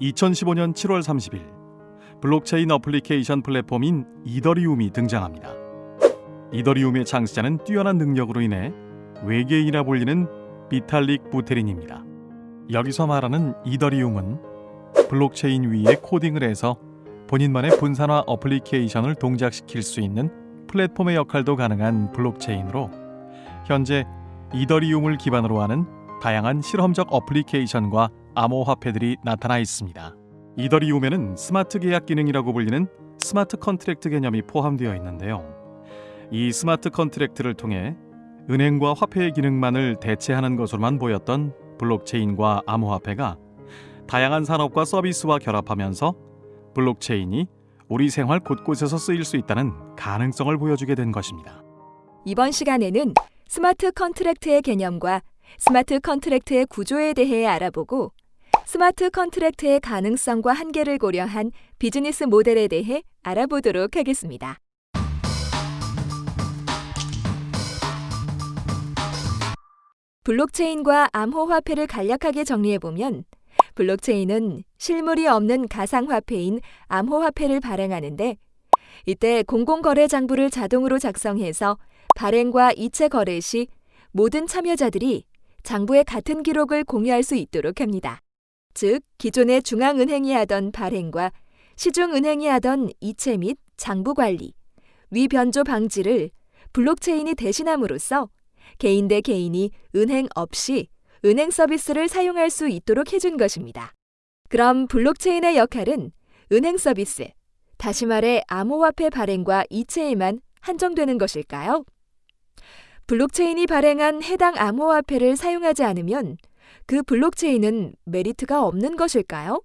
2015년 7월 30일 블록체인 어플리케이션 플랫폼인 이더리움이 등장합니다. 이더리움의 창시자는 뛰어난 능력으로 인해 외계인이라 불리는 비탈릭 부테린입니다. 여기서 말하는 이더리움은 블록체인 위에 코딩을 해서 본인만의 분산화 어플리케이션을 동작시킬 수 있는 플랫폼의 역할도 가능한 블록체인으로 현재 이더리움을 기반으로 하는 다양한 실험적 어플리케이션과 암호화폐들이 나타나 있습니다. 이더리움에는 스마트 계약 기능이라고 불리는 smart contract 개념이 포함되어 있는데요. 이 smart contract를 통해 은행과 화폐의 기능만을 대체하는 것으로만 보였던 블록체인과 암호화폐가 다양한 산업과 서비스와 결합하면서 블록체인이 우리 생활 곳곳에서 쓰일 수 있다는 가능성을 보여주게 된 것입니다. 이번 시간에는 smart contract의 개념과 smart contract의 구조에 대해 알아보고 smart contract의 가능성과 한계를 고려한 비즈니스 모델에 대해 알아보도록 하겠습니다. 블록체인과 암호화폐를 간략하게 정리해보면 블록체인은 실물이 없는 가상화폐인 암호화폐를 발행하는데 이때 공공거래 장부를 자동으로 작성해서 발행과 이체 거래 시 모든 참여자들이 장부의 같은 기록을 공유할 수 있도록 합니다. 즉, 기존의 중앙은행이 하던 발행과 시중은행이 하던 이체 및 장부 관리, 위변조 방지를 블록체인이 대신함으로써 개인 대 개인이 은행 없이 은행 서비스를 사용할 수 있도록 해준 것입니다. 그럼 블록체인의 역할은 은행 서비스, 다시 말해 암호화폐 발행과 이체에만 한정되는 것일까요? 블록체인이 발행한 해당 암호화폐를 사용하지 않으면 그 블록체인은 메리트가 없는 것일까요?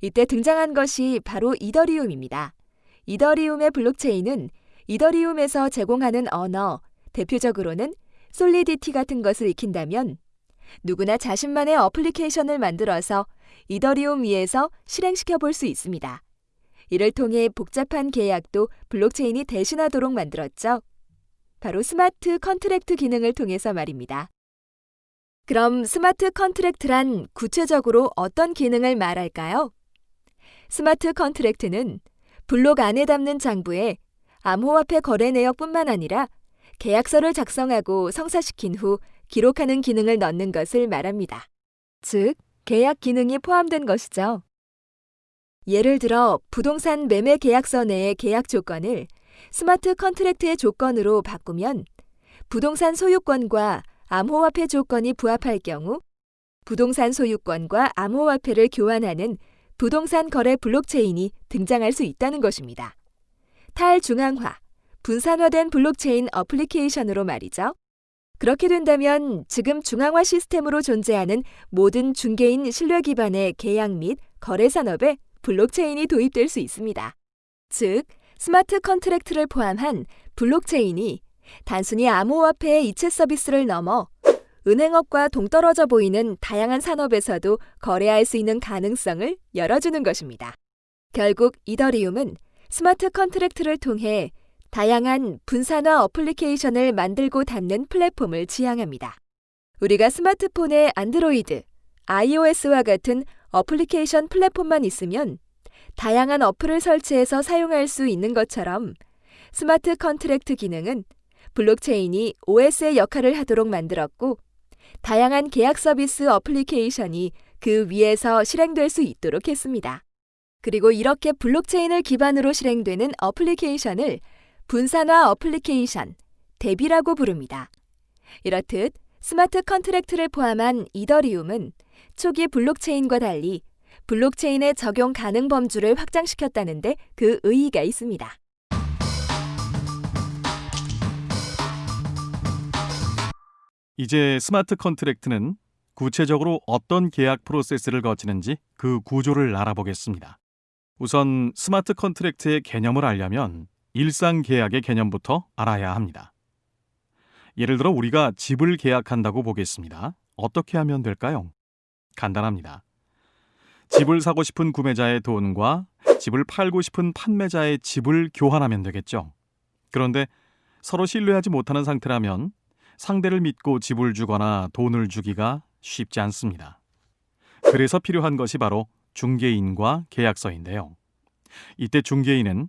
이때 등장한 것이 바로 이더리움입니다. 이더리움의 블록체인은 이더리움에서 제공하는 언어, 대표적으로는 Solidity 같은 것을 익힌다면 누구나 자신만의 어플리케이션을 만들어서 이더리움 위에서 실행시켜 볼 수 있습니다. 이를 통해 복잡한 계약도 블록체인이 대신하도록 만들었죠. 바로 smart contract 기능을 통해서 말입니다. 그럼 smart contract란 구체적으로 어떤 기능을 말할까요? smart contract는 블록 안에 담는 장부에 암호화폐 거래 내역뿐만 아니라 계약서를 작성하고 성사시킨 후 기록하는 기능을 넣는 것을 말합니다. 즉, 계약 기능이 포함된 것이죠. 예를 들어 부동산 매매 계약서 내의 계약 조건을 smart contract의 조건으로 바꾸면 부동산 소유권과 암호화폐 조건이 부합할 경우 부동산 소유권과 암호화폐를 교환하는 부동산 거래 블록체인이 등장할 수 있다는 것입니다. 탈중앙화, 분산화된 블록체인 어플리케이션으로 말이죠. 그렇게 된다면 지금 중앙화 시스템으로 존재하는 모든 중개인 신뢰 기반의 계약 및 거래 산업에 블록체인이 도입될 수 있습니다. 즉, smart contract를 포함한 블록체인이 단순히 암호화폐의 이체 서비스를 넘어 은행업과 동떨어져 보이는 다양한 산업에서도 거래할 수 있는 가능성을 열어주는 것입니다. 결국 이더리움은 smart contract를 통해 다양한 분산화 어플리케이션을 만들고 담는 플랫폼을 지향합니다. 우리가 스마트폰에 안드로이드, iOS와 같은 어플리케이션 플랫폼만 있으면 다양한 어플을 설치해서 사용할 수 있는 것처럼 smart contract 기능은 블록체인이 OS의 역할을 하도록 만들었고 다양한 계약 서비스 어플리케이션이 그 위에서 실행될 수 있도록 했습니다. 그리고 이렇게 블록체인을 기반으로 실행되는 어플리케이션을 분산화 어플리케이션, DApp이라고 부릅니다. 이렇듯 smart contract를 포함한 이더리움은 초기 블록체인과 달리 블록체인의 적용 가능 범주를 확장시켰다는데 그 의의가 있습니다. 이제 smart contract는 구체적으로 어떤 계약 프로세스를 거치는지 그 구조를 알아보겠습니다. 우선 smart contract의 개념을 알려면 일상 계약의 개념부터 알아야 합니다. 예를 들어 우리가 집을 계약한다고 보겠습니다. 어떻게 하면 될까요? 간단합니다. 집을 사고 싶은 구매자의 돈과 집을 팔고 싶은 판매자의 집을 교환하면 되겠죠. 그런데 서로 신뢰하지 못하는 상태라면 상대를 믿고 집을 주거나 돈을 주기가 쉽지 않습니다. 그래서 필요한 것이 바로 중개인과 계약서인데요. 이때 중개인은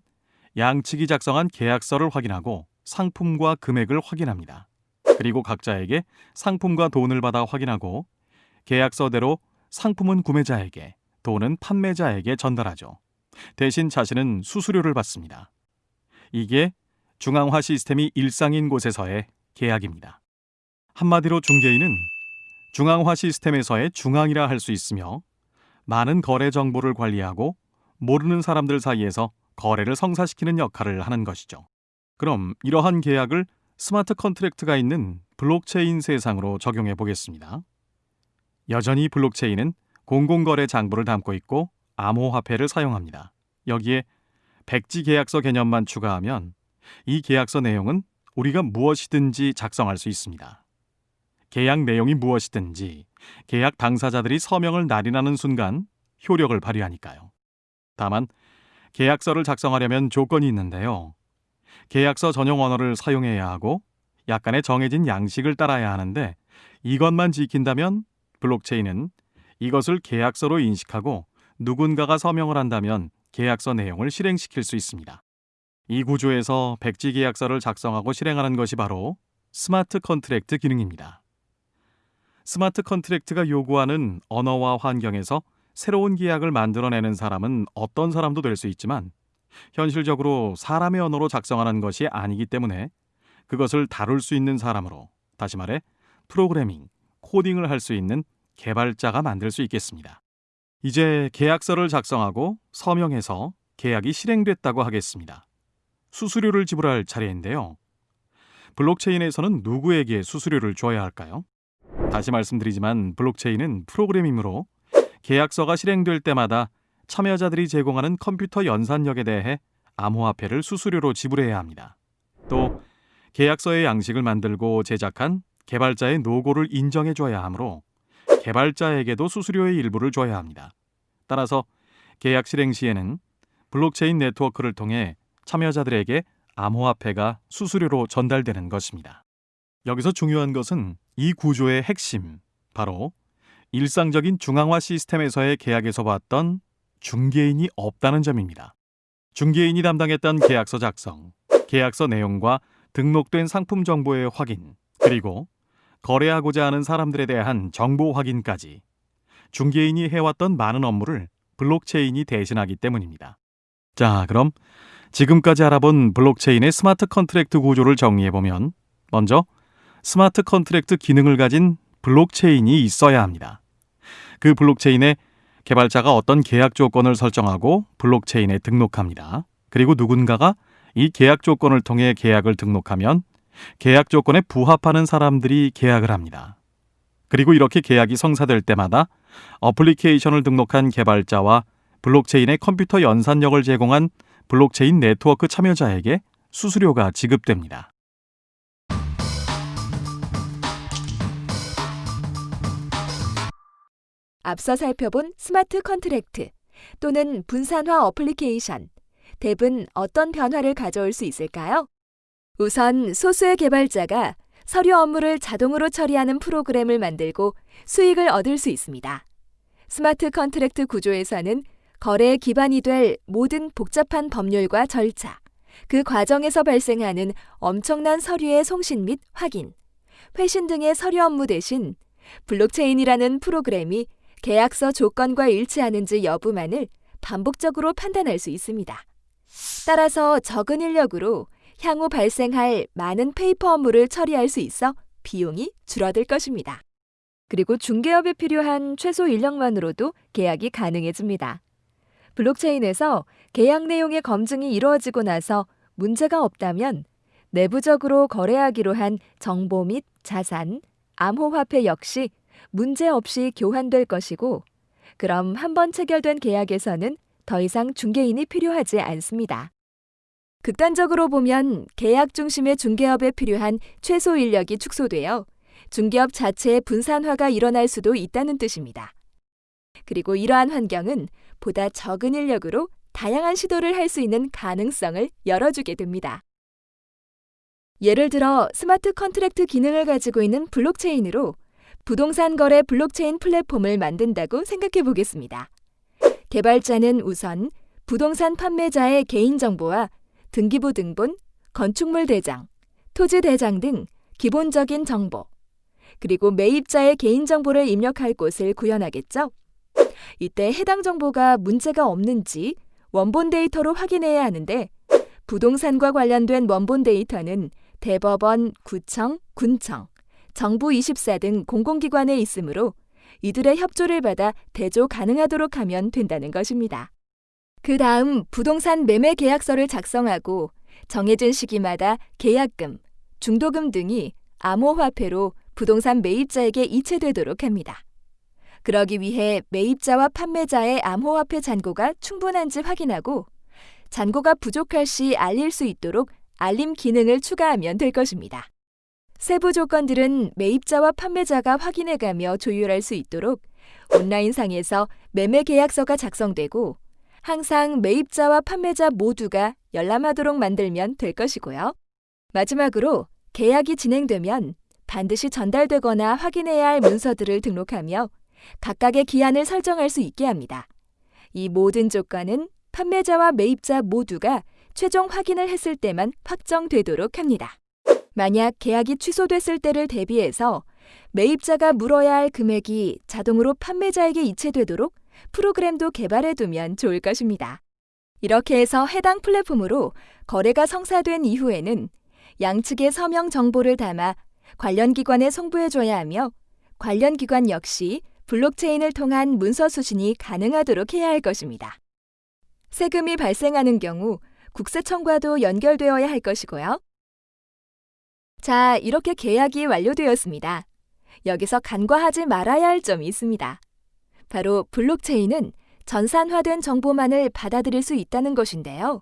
양측이 작성한 계약서를 확인하고 상품과 금액을 확인합니다. 그리고 각자에게 상품과 돈을 받아 확인하고 계약서대로 상품은 구매자에게, 돈은 판매자에게 전달하죠. 대신 자신은 수수료를 받습니다. 이게 중앙화 시스템이 일상인 곳에서의 계약입니다. 한마디로 중개인은 중앙화 시스템에서의 중앙이라 할 수 있으며 많은 거래 정보를 관리하고 모르는 사람들 사이에서 거래를 성사시키는 역할을 하는 것이죠. 그럼 이러한 계약을 smart contract가 있는 블록체인 세상으로 적용해 보겠습니다. 여전히 블록체인은 공공거래 장부를 담고 있고 암호화폐를 사용합니다. 여기에 백지 계약서 개념만 추가하면 이 계약서 내용은 우리가 무엇이든지 작성할 수 있습니다. 계약 내용이 무엇이든지 계약 당사자들이 서명을 날인하는 순간 효력을 발휘하니까요. 다만 계약서를 작성하려면 조건이 있는데요. 계약서 전용 언어를 사용해야 하고 약간의 정해진 양식을 따라야 하는데 이것만 지킨다면 블록체인은 이것을 계약서로 인식하고 누군가가 서명을 한다면 계약서 내용을 실행시킬 수 있습니다. 이 구조에서 백지 계약서를 작성하고 실행하는 것이 바로 smart contract 기능입니다. smart contract가 요구하는 언어와 환경에서 새로운 계약을 만들어내는 사람은 어떤 사람도 될 수 있지만 현실적으로 사람의 언어로 작성하는 것이 아니기 때문에 그것을 다룰 수 있는 사람으로 다시 말해 프로그래밍, 코딩을 할 수 있는 개발자가 만들 수 있겠습니다. 이제 계약서를 작성하고 서명해서 계약이 실행됐다고 하겠습니다. 수수료를 지불할 차례인데요. 블록체인에서는 누구에게 수수료를 줘야 할까요? 다시 말씀드리지만 블록체인은 프로그램이므로 계약서가 실행될 때마다 참여자들이 제공하는 컴퓨터 연산력에 대해 암호화폐를 수수료로 지불해야 합니다. 또 계약서의 양식을 만들고 제작한 개발자의 노고를 인정해 줘야 하므로 개발자에게도 수수료의 일부를 줘야 합니다. 따라서 계약 실행 시에는 블록체인 네트워크를 통해 참여자들에게 암호화폐가 수수료로 전달되는 것입니다. 여기서 중요한 것은 이 구조의 핵심, 바로 일상적인 중앙화 시스템에서의 계약에서 봤던 중개인이 없다는 점입니다. 중개인이 담당했던 계약서 작성, 계약서 내용과 등록된 상품 정보의 확인, 그리고 거래하고자 하는 사람들에 대한 정보 확인까지 중개인이 해왔던 많은 업무를 블록체인이 대신하기 때문입니다. 자, 그럼 지금까지 알아본 블록체인의 smart contract 구조를 정리해보면 먼저 smart contract 기능을 가진 블록체인이 있어야 합니다. 그 블록체인에 개발자가 어떤 계약 조건을 설정하고 블록체인에 등록합니다. 그리고 누군가가 이 계약 조건을 통해 계약을 등록하면 계약 조건에 부합하는 사람들이 계약을 합니다. 그리고 이렇게 계약이 성사될 때마다 어플리케이션을 등록한 개발자와 블록체인의 컴퓨터 연산력을 제공한 블록체인 네트워크 참여자에게 수수료가 지급됩니다. 앞서 살펴본 smart contract 또는 분산화 어플리케이션, DApp은 어떤 변화를 가져올 수 있을까요? 우선 소수의 개발자가 서류 업무를 자동으로 처리하는 프로그램을 만들고 수익을 얻을 수 있습니다. smart contract 구조에서는 거래에 기반이 될 모든 복잡한 법률과 절차, 그 과정에서 발생하는 엄청난 서류의 송신 및 확인, 회신 등의 서류 업무 대신 블록체인이라는 프로그램이 계약서 조건과 일치하는지 여부만을 반복적으로 판단할 수 있습니다. 따라서 적은 인력으로 향후 발생할 많은 페이퍼 업무를 처리할 수 있어 비용이 줄어들 것입니다. 그리고 중개업에 필요한 최소 인력만으로도 계약이 가능해집니다. 블록체인에서 계약 내용의 검증이 이루어지고 나서 문제가 없다면 내부적으로 거래하기로 한 정보 및 자산, 암호화폐 역시 문제 없이 교환될 것이고, 그럼 한 번 체결된 계약에서는 더 이상 중개인이 필요하지 않습니다. 극단적으로 보면 계약 중심의 중개업에 필요한 최소 인력이 축소되어 중개업 자체의 분산화가 일어날 수도 있다는 뜻입니다. 그리고 이러한 환경은 보다 적은 인력으로 다양한 시도를 할 수 있는 가능성을 열어주게 됩니다. 예를 들어 smart contract 기능을 가지고 있는 블록체인으로 부동산 거래 블록체인 플랫폼을 만든다고 생각해 보겠습니다. 개발자는 우선 부동산 판매자의 개인정보와 등기부 등본, 건축물 대장, 토지 대장 등 기본적인 정보, 그리고 매입자의 개인정보를 입력할 곳을 구현하겠죠. 이때 해당 정보가 문제가 없는지 원본 데이터로 확인해야 하는데 부동산과 관련된 원본 데이터는 대법원, 구청, 군청, 정부 24 등 공공기관에 있으므로 이들의 협조를 받아 대조 가능하도록 하면 된다는 것입니다. 그 다음 부동산 매매 계약서를 작성하고 정해진 시기마다 계약금, 중도금 등이 암호화폐로 부동산 매입자에게 이체되도록 합니다. 그러기 위해 매입자와 판매자의 암호화폐 잔고가 충분한지 확인하고 잔고가 부족할 시 알릴 수 있도록 알림 기능을 추가하면 될 것입니다. 세부 조건들은 매입자와 판매자가 확인해가며 조율할 수 있도록 온라인상에서 매매 계약서가 작성되고 항상 매입자와 판매자 모두가 열람하도록 만들면 될 것이고요. 마지막으로 계약이 진행되면 반드시 전달되거나 확인해야 할 문서들을 등록하며 각각의 기한을 설정할 수 있게 합니다. 이 모든 조건은 판매자와 매입자 모두가 최종 확인을 했을 때만 확정되도록 합니다. 만약 계약이 취소됐을 때를 대비해서 매입자가 물어야 할 금액이 자동으로 판매자에게 이체되도록 프로그램도 개발해 두면 좋을 것입니다. 이렇게 해서 해당 플랫폼으로 거래가 성사된 이후에는 양측의 서명 정보를 담아 관련 기관에 송부해 줘야 하며 관련 기관 역시 블록체인을 통한 문서 수신이 가능하도록 해야 할 것입니다. 세금이 발생하는 경우 국세청과도 연결되어야 할 것이고요. 자, 이렇게 계약이 완료되었습니다. 여기서 간과하지 말아야 할 점이 있습니다. 바로 블록체인은 전산화된 정보만을 받아들일 수 있다는 것인데요.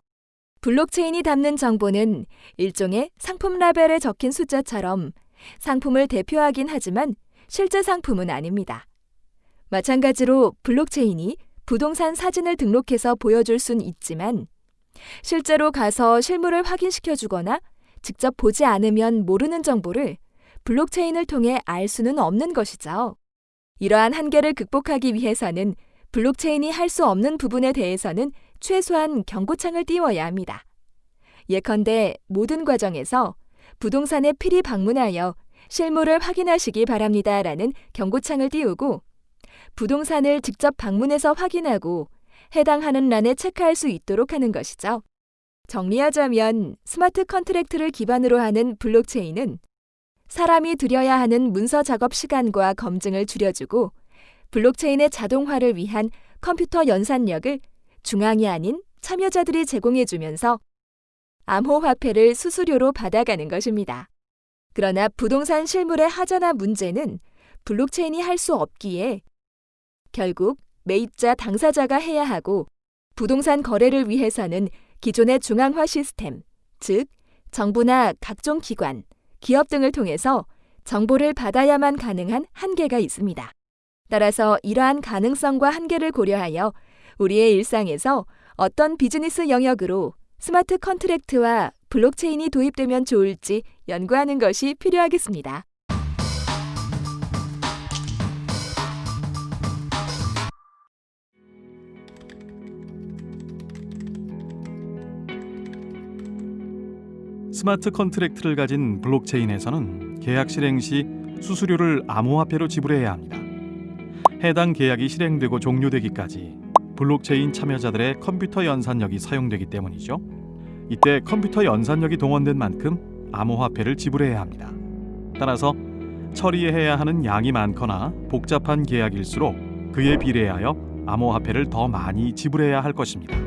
블록체인이 담는 정보는 일종의 상품 라벨에 적힌 숫자처럼 상품을 대표하긴 하지만 실제 상품은 아닙니다. 마찬가지로 블록체인이 부동산 사진을 등록해서 보여줄 순 있지만 실제로 가서 실물을 확인시켜 주거나 직접 보지 않으면 모르는 정보를 블록체인을 통해 알 수는 없는 것이죠. 이러한 한계를 극복하기 위해서는 블록체인이 할 수 없는 부분에 대해서는 최소한 경고창을 띄워야 합니다. 예컨대 모든 과정에서 부동산에 필히 방문하여 실물을 확인하시기 바랍니다라는 경고창을 띄우고 부동산을 직접 방문해서 확인하고 해당하는 란에 체크할 수 있도록 하는 것이죠. 정리하자면 smart contract를 기반으로 하는 블록체인은 사람이 들여야 하는 문서 작업 시간과 검증을 줄여주고 블록체인의 자동화를 위한 컴퓨터 연산력을 중앙이 아닌 참여자들이 제공해주면서 암호화폐를 수수료로 받아가는 것입니다. 그러나 부동산 실물의 하자나 문제는 블록체인이 할 수 없기에 결국 매입자 당사자가 해야 하고 부동산 거래를 위해서는 기존의 중앙화 시스템, 즉 정부나 각종 기관, 기업 등을 통해서 정보를 받아야만 가능한 한계가 있습니다. 따라서 이러한 가능성과 한계를 고려하여 우리의 일상에서 어떤 비즈니스 영역으로 smart contract와 블록체인이 도입되면 좋을지 연구하는 것이 필요하겠습니다. smart contract를 가진 블록체인에서는 계약 실행 시 수수료를 암호화폐로 지불해야 합니다. 해당 계약이 실행되고 종료되기까지 블록체인 참여자들의 컴퓨터 연산력이 사용되기 때문이죠. 이때 컴퓨터 연산력이 동원된 만큼 암호화폐를 지불해야 합니다. 따라서 처리해야 하는 양이 많거나 복잡한 계약일수록 그에 비례하여 암호화폐를 더 많이 지불해야 할 것입니다.